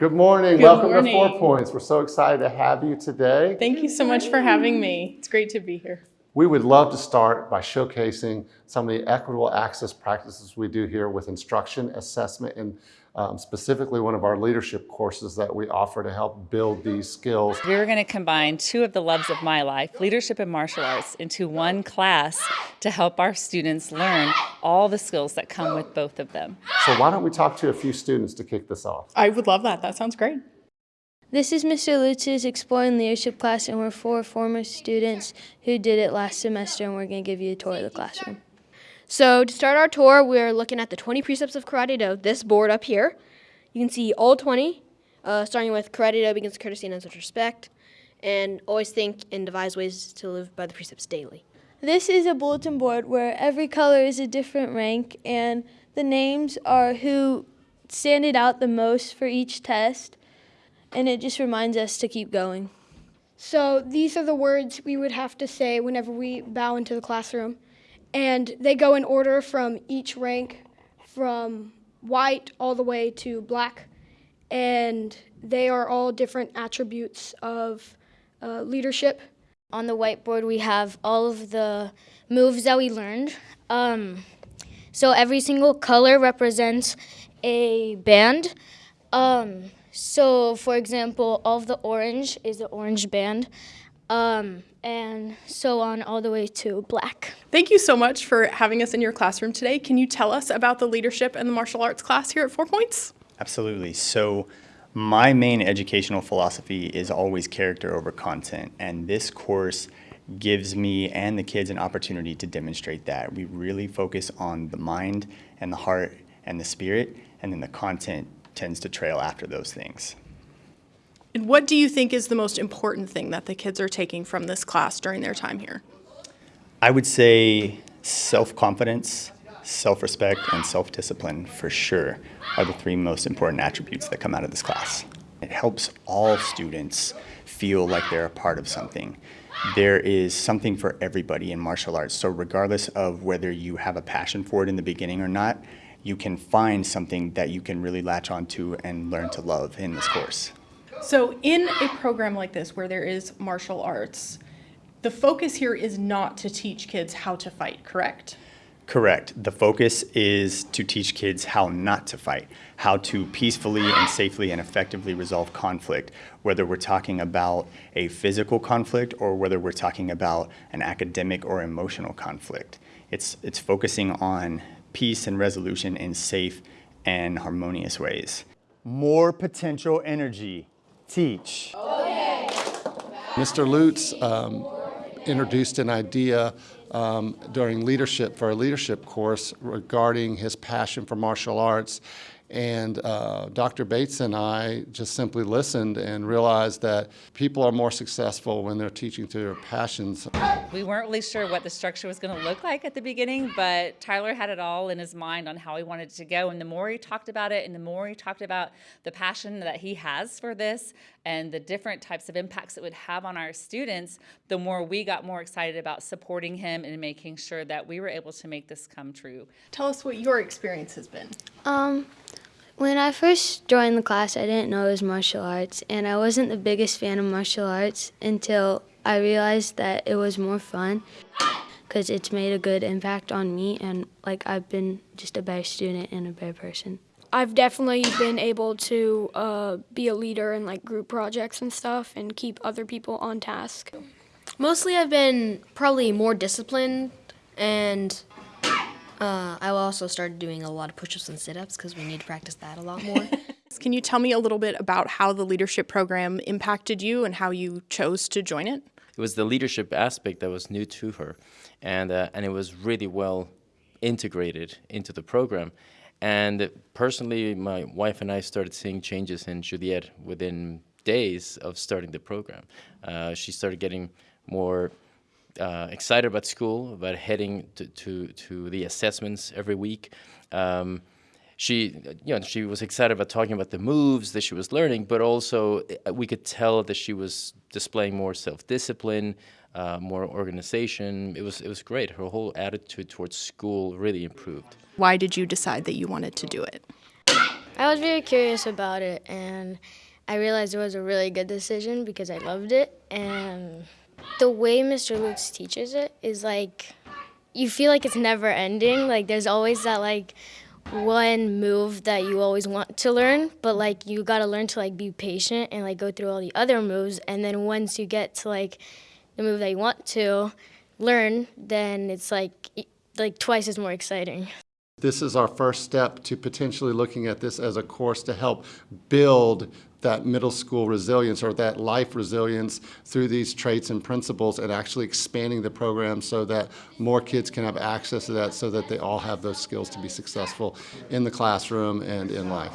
Good morning. Good Welcome morning. to Four Points. We're so excited to have you today. Thank you so much for having me. It's great to be here. We would love to start by showcasing some of the equitable access practices we do here with instruction, assessment, and um, specifically one of our leadership courses that we offer to help build these skills. We're going to combine two of the loves of my life, leadership and martial arts, into one class to help our students learn all the skills that come with both of them. So why don't we talk to a few students to kick this off? I would love that. That sounds great. This is Mr. Lutz's Exploring Leadership class, and we're four former students who did it last semester, and we're going to give you a tour of the classroom. So to start our tour, we're looking at the 20 precepts of Karate Do, this board up here. You can see all 20, uh, starting with Karate Do begins courtesy and respect, and always think and devise ways to live by the precepts daily. This is a bulletin board where every color is a different rank, and the names are who standed out the most for each test, and it just reminds us to keep going. So these are the words we would have to say whenever we bow into the classroom. And they go in order from each rank, from white all the way to black. And they are all different attributes of uh, leadership. On the whiteboard, we have all of the moves that we learned. Um, so every single color represents a band. Um, so, for example, all of the orange is the orange band, um, and so on all the way to black. Thank you so much for having us in your classroom today. Can you tell us about the leadership and the martial arts class here at Four Points? Absolutely. So, my main educational philosophy is always character over content, and this course gives me and the kids an opportunity to demonstrate that. We really focus on the mind and the heart and the spirit, and then the content tends to trail after those things. And what do you think is the most important thing that the kids are taking from this class during their time here? I would say self confidence, self respect, and self discipline for sure are the three most important attributes that come out of this class. It helps all students feel like they're a part of something. There is something for everybody in martial arts, so regardless of whether you have a passion for it in the beginning or not, you can find something that you can really latch onto and learn to love in this course. So, in a program like this where there is martial arts, the focus here is not to teach kids how to fight, correct? Correct. The focus is to teach kids how not to fight, how to peacefully and safely and effectively resolve conflict, whether we're talking about a physical conflict or whether we're talking about an academic or emotional conflict. It's, it's focusing on peace and resolution in safe and harmonious ways. More potential energy. Teach. Okay. Mr. Lutz um, introduced an idea um, during leadership for a leadership course regarding his passion for martial arts. And uh, Dr. Bates and I just simply listened and realized that people are more successful when they're teaching to their passions. We weren't really sure what the structure was going to look like at the beginning, but Tyler had it all in his mind on how he wanted it to go. And the more he talked about it, and the more he talked about the passion that he has for this and the different types of impacts it would have on our students, the more we got more excited about supporting him and making sure that we were able to make this come true. Tell us what your experience has been. Um, when I first joined the class, I didn't know it was martial arts, and I wasn't the biggest fan of martial arts until I realized that it was more fun because it's made a good impact on me, and like I've been just a better student and a better person. I've definitely been able to uh, be a leader in like group projects and stuff and keep other people on task. Mostly I've been probably more disciplined and uh, I also started doing a lot of push-ups and sit-ups because we need to practice that a lot more. Can you tell me a little bit about how the leadership program impacted you and how you chose to join it? It was the leadership aspect that was new to her, and uh, and it was really well integrated into the program. And personally, my wife and I started seeing changes in Juliette within days of starting the program. Uh, she started getting more uh, excited about school, about heading to, to, to the assessments every week. Um, she, you know, she was excited about talking about the moves that she was learning, but also uh, we could tell that she was displaying more self-discipline, uh, more organization. It was, it was great. Her whole attitude towards school really improved. Why did you decide that you wanted to do it? I was very curious about it, and I realized it was a really good decision because I loved it. And the way Mr. Lutz teaches it is like you feel like it's never ending. Like there's always that like one move that you always want to learn, but like you gotta learn to like be patient and like go through all the other moves. And then once you get to like the move that you want to learn, then it's like like twice as more exciting. This is our first step to potentially looking at this as a course to help build that middle school resilience or that life resilience through these traits and principles and actually expanding the program so that more kids can have access to that so that they all have those skills to be successful in the classroom and in life.